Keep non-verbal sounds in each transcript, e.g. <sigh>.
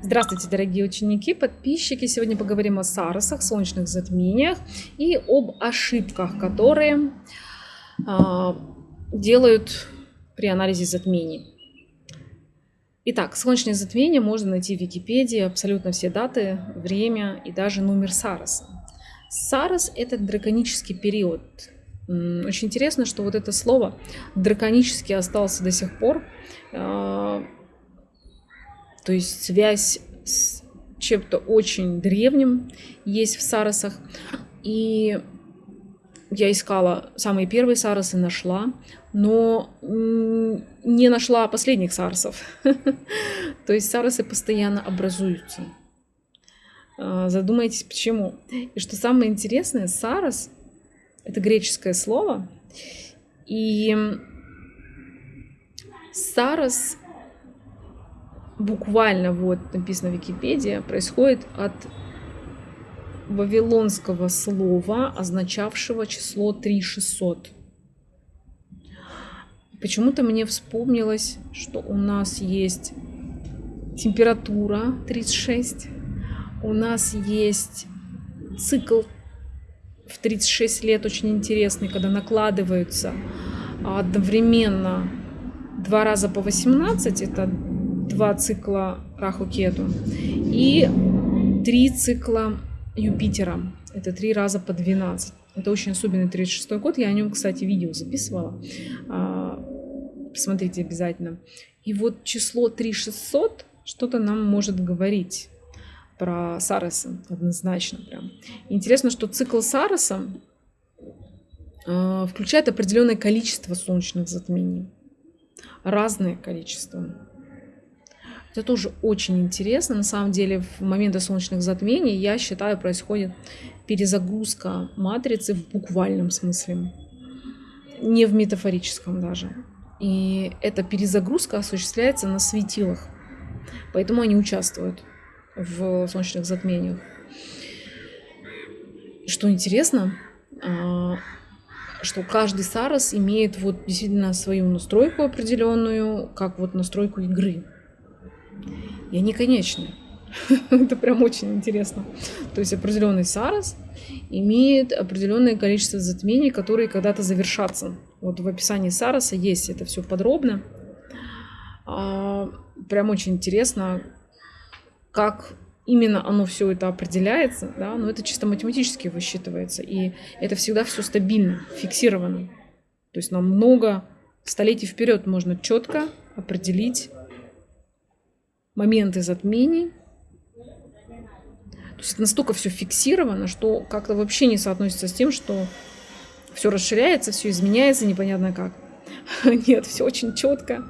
Здравствуйте, дорогие ученики, подписчики! Сегодня поговорим о саросах, солнечных затмениях и об ошибках, которые э, делают при анализе затмений. Итак, солнечные затмения можно найти в Википедии, абсолютно все даты, время и даже номер Сароса. Сарос – это драконический период. Очень интересно, что вот это слово драконический остался до сих пор. А, то есть связь с чем-то очень древним есть в Саросах. И я искала самые первые Саросы, нашла, но не нашла последних Саросов. <laughs> То есть Саросы постоянно образуются. А, задумайтесь, почему. И что самое интересное, Сарос — это греческое слово, и Сарос буквально, вот написано в Википедии, происходит от вавилонского слова, означавшего число 3600. Почему-то мне вспомнилось, что у нас есть температура 36, у нас есть цикл в 36 лет очень интересный, когда накладываются одновременно два раза по 18, это два цикла Раху-Кету, и три цикла Юпитера, это три раза по 12. Это очень особенный 36 год, я о нем, кстати, видео записывала, а, посмотрите обязательно. И вот число 3600 что-то нам может говорить про Сароса однозначно прям. Интересно, что цикл Сароса э, включает определенное количество солнечных затмений. Разное количество. Это тоже очень интересно. На самом деле, в моменты солнечных затмений, я считаю, происходит перезагрузка матрицы в буквальном смысле. Не в метафорическом даже. И эта перезагрузка осуществляется на светилах. Поэтому они участвуют в солнечных затмениях. Что интересно, а, что каждый Сарос имеет вот действительно свою настройку определенную, как вот настройку игры. И они конечны. <laughs> Это прям очень интересно. То есть определенный Сарос имеет определенное количество затмений, которые когда-то завершатся. Вот в описании Сароса есть это все подробно. А, прям очень интересно, как именно оно все это определяется, да, но это чисто математически высчитывается, и это всегда все стабильно, фиксировано. То есть нам много столетий вперед можно четко определить моменты затмений. То есть это настолько все фиксировано, что как-то вообще не соотносится с тем, что все расширяется, все изменяется, непонятно как. <laughs> Нет, все очень четко,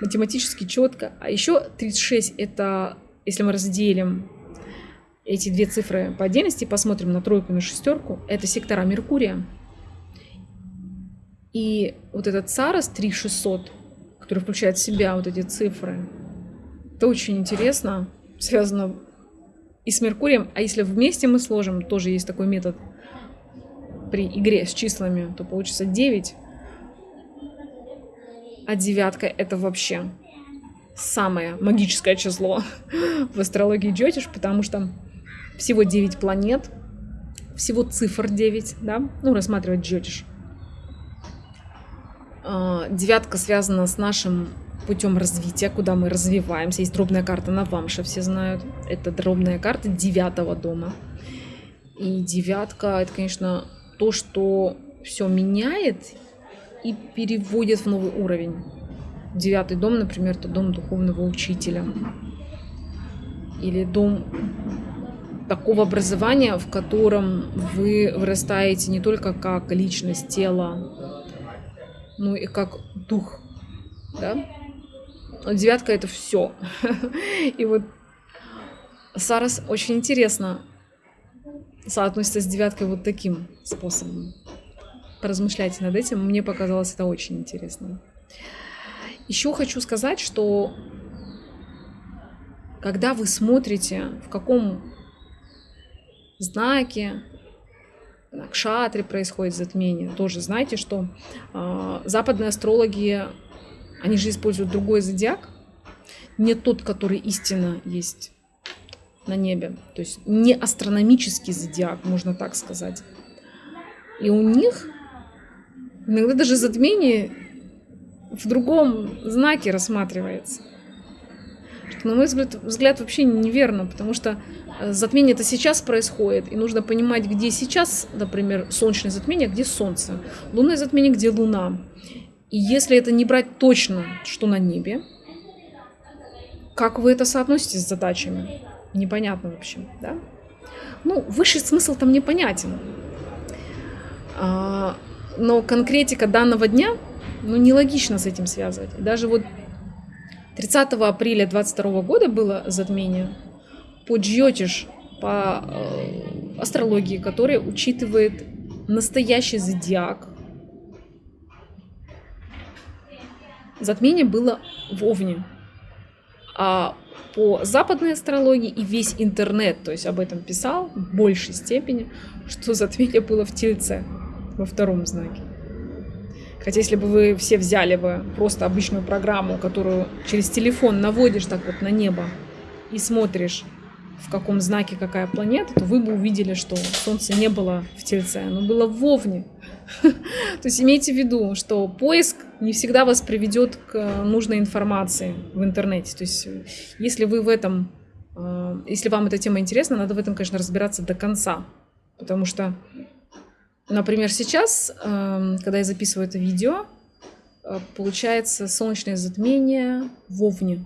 математически четко. А еще 36 это если мы разделим эти две цифры по отдельности, посмотрим на тройку и на шестерку, это сектора Меркурия. И вот этот Царос 3600, который включает в себя вот эти цифры, это очень интересно, связано и с Меркурием. А если вместе мы сложим, тоже есть такой метод при игре с числами, то получится 9. А девятка это вообще самое магическое число <laughs> в астрологии Джотиш, потому что всего 9 планет, всего цифр 9, да, ну, рассматривать Джотиш. А, девятка связана с нашим путем развития, куда мы развиваемся. Есть дробная карта Навамша, все знают. Это дробная карта девятого дома. И девятка, это, конечно, то, что все меняет и переводит в новый уровень. Девятый дом, например, это дом духовного учителя. Или дом такого образования, в котором вы вырастаете не только как личность тела, но и как дух. Да? Девятка это все. <laughs> И вот Сарас очень интересно соотносится с девяткой вот таким способом. Поразмышляйте над этим. Мне показалось это очень интересно. Еще хочу сказать, что когда вы смотрите, в каком знаке на кшатре происходит затмение, тоже знаете, что э, западные астрологи, они же используют другой зодиак, не тот, который истинно есть на небе. То есть не астрономический зодиак, можно так сказать. И у них иногда даже затмение в другом знаке рассматривается. Что, на мой взгляд, взгляд вообще неверно, потому что э, затмение это сейчас происходит, и нужно понимать, где сейчас, например, солнечное затмение, а где солнце, лунное затмение, где луна. И если это не брать точно, что на небе, как вы это соотносите с задачами? Непонятно вообще, да? Ну, высший смысл там непонятен. А, но конкретика данного дня, ну, нелогично с этим связывать. Даже вот 30 апреля 22 года было затмение по Джьотиш, по э, астрологии, которая учитывает настоящий зодиак. Затмение было в Овне. А по западной астрологии и весь интернет, то есть об этом писал в большей степени, что затмение было в Тельце, во втором знаке. Хотя если бы вы все взяли бы просто обычную программу, которую через телефон наводишь так вот на небо и смотришь, в каком знаке какая планета, то вы бы увидели, что Солнце не было в Тельце, оно было в Овне. То есть имейте в виду, что поиск не всегда вас приведет к нужной информации в интернете. То есть если вы в этом, э, если вам эта тема интересна, надо в этом, конечно, разбираться до конца. Потому что Например, сейчас, когда я записываю это видео, э, получается солнечное затмение в Овне.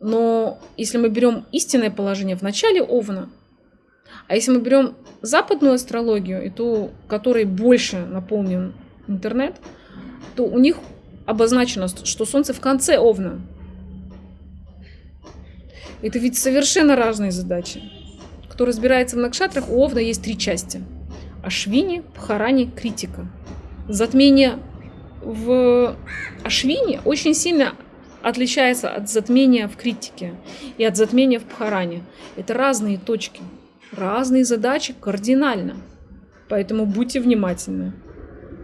Но если мы берем истинное положение в начале Овна, а если мы берем западную астрологию, и ту, которой больше наполнен интернет, то у них обозначено, что Солнце в конце Овна. Это ведь совершенно разные задачи. Кто разбирается в накшатрах, у Овна есть три части – Ашвини, Пхарани, Критика. Затмение в Ашвини очень сильно отличается от затмения в критике и от затмения в Пхаране. Это разные точки, разные задачи кардинально. Поэтому будьте внимательны.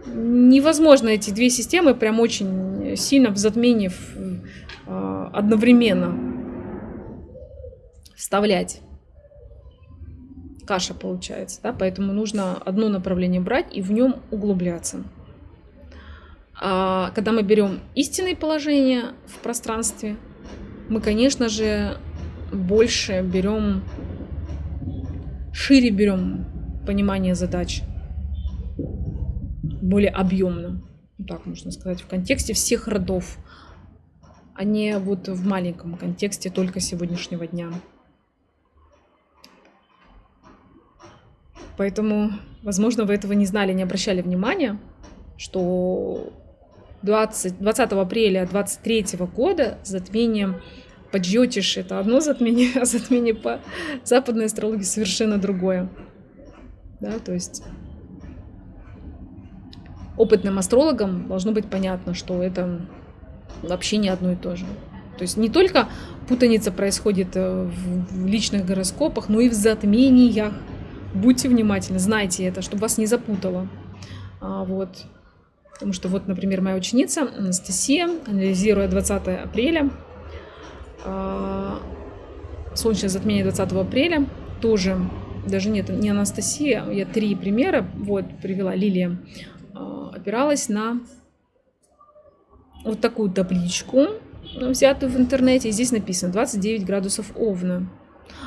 Невозможно эти две системы прям очень сильно в затмении э, одновременно вставлять каша получается, да, поэтому нужно одно направление брать и в нем углубляться. А когда мы берем истинные положения в пространстве, мы, конечно же, больше берем, шире берем понимание задач, более объемно, так можно сказать, в контексте всех родов, а не вот в маленьком контексте только сегодняшнего дня. Поэтому, возможно, вы этого не знали, не обращали внимания, что 20, 20 апреля 23 года затмение по Джотиш это одно <laughs> затмение, а затмение по западной астрологии совершенно другое. Да, то есть опытным астрологам должно быть понятно, что это вообще не одно и то же. То есть не только путаница происходит э, в личных гороскопах, но и в затмениях. Будьте внимательны, знайте это, чтобы вас не запутало. А, вот. Потому что вот, например, моя ученица Анастасия, анализируя 20 апреля, солнечное затмение 20 апреля, тоже, даже нет, не Анастасия, я три примера, вот, привела Лилия, а, опиралась на вот такую табличку, взятую в интернете, и здесь написано 29 градусов Овна.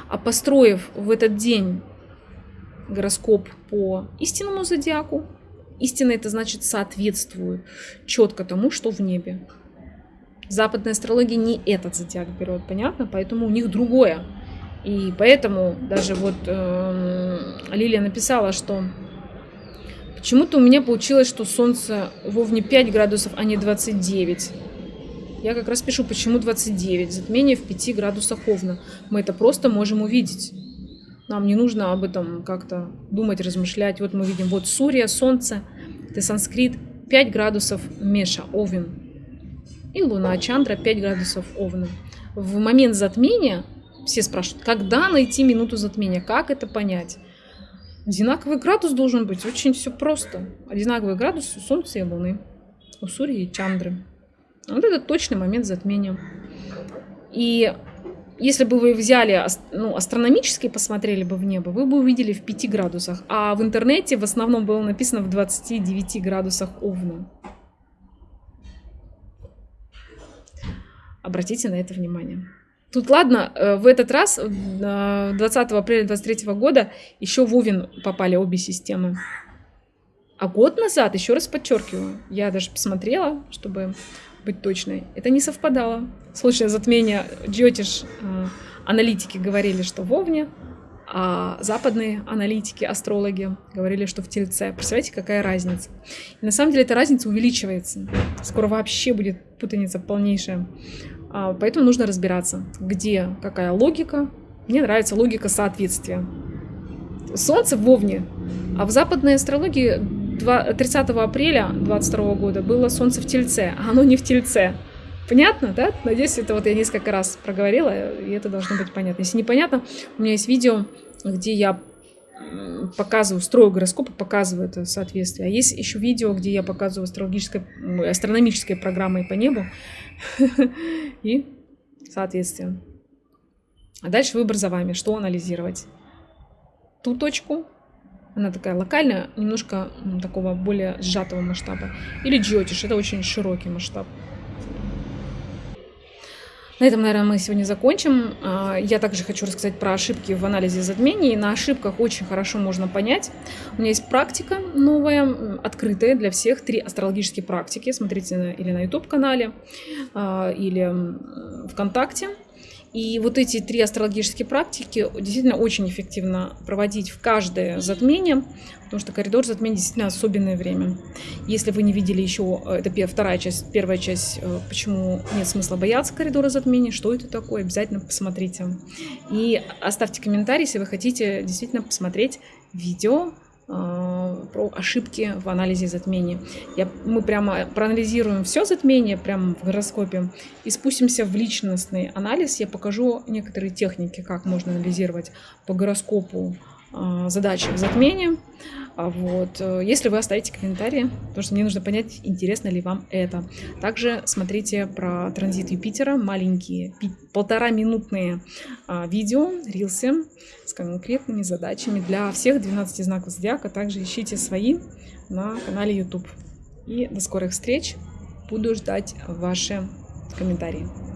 А построив в этот день гороскоп по истинному зодиаку. Истина это значит соответствую четко тому, что в небе. Западная астрология не этот зодиак берет, понятно? Поэтому у них другое. И поэтому даже вот э, Лилия написала, что почему-то у меня получилось, что Солнце в Овне 5 градусов, а не 29. Я как раз пишу, почему 29. Затмение в 5 градусах Овна. Мы это просто можем увидеть. Нам не нужно об этом как-то думать, размышлять. Вот мы видим, вот Сурья, Солнце, это санскрит, 5 градусов Меша, Овен. И Луна, Чандра, 5 градусов Овна. В момент затмения все спрашивают, когда найти минуту затмения, как это понять? Одинаковый градус должен быть, очень все просто. Одинаковый градус у Солнца и Луны, у Сурьи и Чандры. Вот это точный момент затмения. И если бы вы взяли ну, астрономически посмотрели бы в небо, вы бы увидели в 5 градусах. А в интернете в основном было написано в 29 градусах Овна. Обратите на это внимание. Тут ладно, э, в этот раз, 20 апреля 2023 года, еще в Овен попали обе системы. А год назад, еще раз подчеркиваю, я даже посмотрела, чтобы быть точной, это не совпадало. Случай затмения Джотиш э, аналитики говорили, что в Овне, а западные аналитики, астрологи говорили, что в Тельце. Представляете, какая разница? И на самом деле эта разница увеличивается. Скоро вообще будет путаница полнейшая. А, поэтому нужно разбираться, где какая логика. Мне нравится логика соответствия. Солнце в Овне, а в западной астрологии 30 апреля 22 года было Солнце в Тельце, а оно не в Тельце. Понятно, да? Надеюсь, это вот я несколько раз проговорила, и это должно быть понятно. Если непонятно, у меня есть видео, где я показываю, строю гороскопы, показываю это соответствие. А есть еще видео, где я показываю астрологической, астрономической программой по небу <laughs> и соответствие. А дальше выбор за вами, что анализировать. Ту точку, она такая локальная, немножко такого более сжатого масштаба. Или джиотиш, это очень широкий масштаб. На этом, наверное, мы сегодня закончим. А, я также хочу рассказать про ошибки в анализе затмений. На ошибках очень хорошо можно понять. У меня есть практика новая, открытая для всех. Три астрологические практики. Смотрите или на YouTube-канале, а, или ВКонтакте. И вот эти три астрологические практики действительно очень эффективно проводить в каждое затмение, потому что коридор затмения действительно особенное время. Если вы не видели еще, э, это вторая часть, первая часть, э, почему нет смысла бояться коридора затмения, что это такое, обязательно посмотрите. И оставьте комментарий, если вы хотите действительно посмотреть видео про ошибки в анализе затмений. Я, мы прямо проанализируем все затмение прямо в гороскопе и спустимся в личностный анализ. Я покажу некоторые техники, как можно анализировать по гороскопу э, задачи в затмении. А вот. Э, если вы оставите комментарии, потому что мне нужно понять, интересно ли вам это. Также смотрите про транзит Юпитера, маленькие полтора минутные а, видео, рилсы с конкретными задачами для всех 12 знаков зодиака. Также ищите свои на канале YouTube. И до скорых встреч. Буду ждать ваши комментарии.